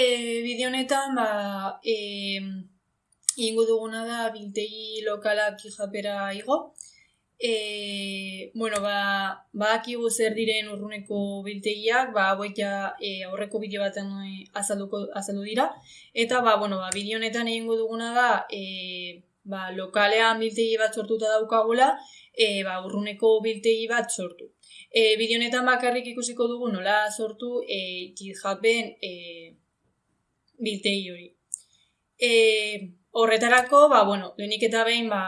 E, bideo honetan, ba, e, ingo duguna da biltegi lokalak japera igo. E, bueno, ba, ba zer diren urruneko biltegiak, ba, hauek ja e, aurreko bideo baten azalduko, azaldu dira. Eta, ba, bueno, ba, bideo honetan egingo duguna da, e, ba, lokalean biltegi bat sortuta daukagula, e, ba, urruneko biltegi bat sortu. E, bideo honetan bakarrik ikusiko dugu nola sortu e, GitHuben e, biltegi hori. E, horretarako, ba, bueno, lehenik eta behin, ba,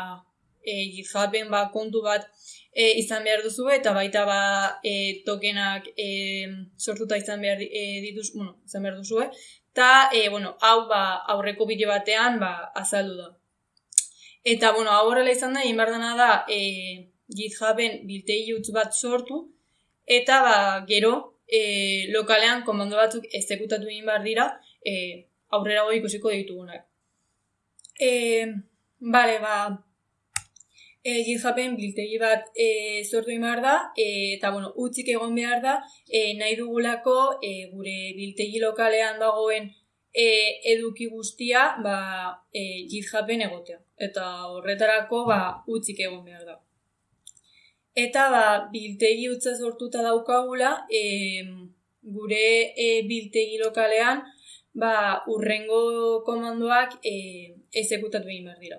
e, GitHuben ba, kontu bat e, izan behar duzu eta baita ba, e, tokenak e, sortuta izan behar e, dituz, bueno, izan behar duzu, eta, e, bueno, hau ba, aurreko bideo batean ba, azaldu da. Eta, bueno, hau horrela izan da, inbardana da, e, GitHuben biltegi utz bat sortu, eta ba, gero e, lokalean komando batzuk ezekutatu egin behar dira e, aurrera goi ikusiko ditugunak. E, bale, ba, e, GitHuben biltegi bat e, sortu behar da, e, eta bueno, utzik egon behar da, e, nahi dugulako e, gure biltegi lokalean dagoen e, eduki guztia ba, e, GitHuben egotea. Eta horretarako ba, utzik egon behar da. Eta ba, biltegi utza sortuta daukagula, e, gure e, biltegi lokalean, ba, urrengo komandoak e, ezekutatu egin behar dira.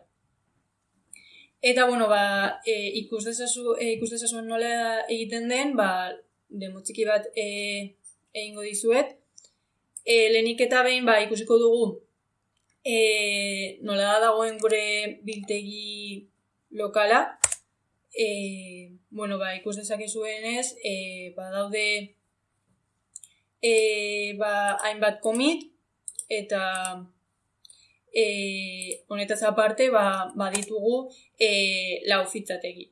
Eta, bueno, ba, e, ikus, dezazu, e, ikus dezazu nola egiten den, ba, demotxiki bat e, egingo dizuet. E, lehenik eta behin, ba, ikusiko dugu, e, nola da dagoen gure biltegi lokala, e, bueno, ba, ikus dezakezuen ez, e, ba, daude e, ba, hainbat komit, eta e, honetaz aparte, ba, ba ditugu e, lau fitzategi.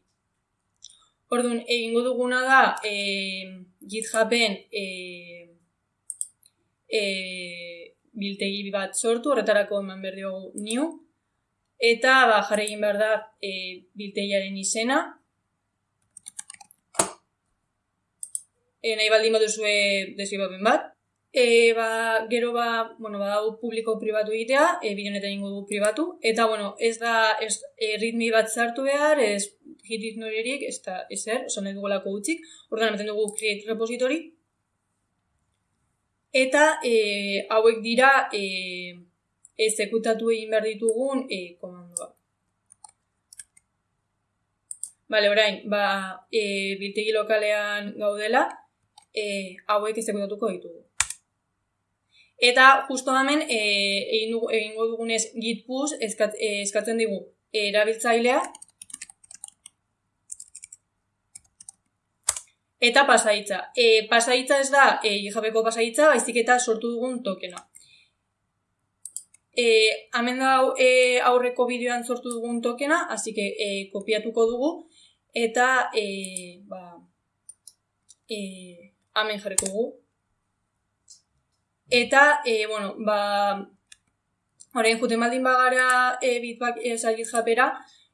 Orduan, egingo duguna da, e, GitHuben e, e, biltegi bat sortu, horretarako eman behar diogu new, eta ba, jarri egin behar da e, biltegiaren izena. E, nahi baldin bat duzue desgibapen bat. E, ba, gero ba, bueno, ba, publiko pribatu egitea, e, bideonetan ingo du pribatu. Eta, bueno, ez da ez, e, ritmi bat zartu behar, ez hitit norerik, ez da ezer, oso nahi dugulako utzik. Ordan, ematen dugu create repository. Eta e, hauek dira e, ezekutatu egin behar ditugun e, komandoa. Bale, orain, ba, e, biltegi lokalean gaudela, e, hauek ezekutatuko ditugu. Eta, justo hemen, e, egin dugu, egingo dugunez git push eskat, e, eskatzen digu erabiltzailea, eta pasaitza. E, pasaitza ez da, e, jabeko pasaitza, baizik eta sortu dugun tokena. E, hemen da e, aurreko bideoan sortu dugun tokena, hasi que e, kopiatuko dugu eta e, ba, e, hemen jarriko dugu. Eta, e, bueno, ba, orain juten baldin bagara e, bitbak esagit japera,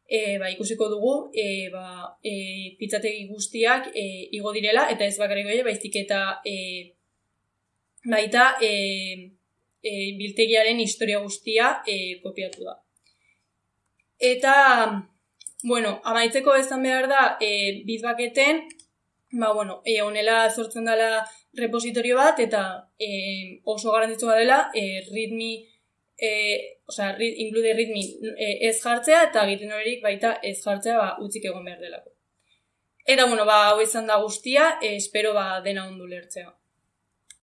e, ba, ikusiko dugu e, ba, e, pitzategi guztiak e, igo direla, eta ez bakarrik goia, baizik eta e, baita e, e, biltegiaren historia guztia e, kopiatu da. Eta, bueno, amaitzeko ezan behar da, e, bitbaketen, ba, bueno, e, onela sortzen dela repositorio bat, eta e, oso garantitzua dela, e, ritmi, e, oza, rit, include ritmi e, ez jartzea, eta egiten horiek baita ez jartzea, ba, utzik egon behar delako. Eta, bueno, ba, hau izan da guztia, e, espero ba, dena ondu lertzea.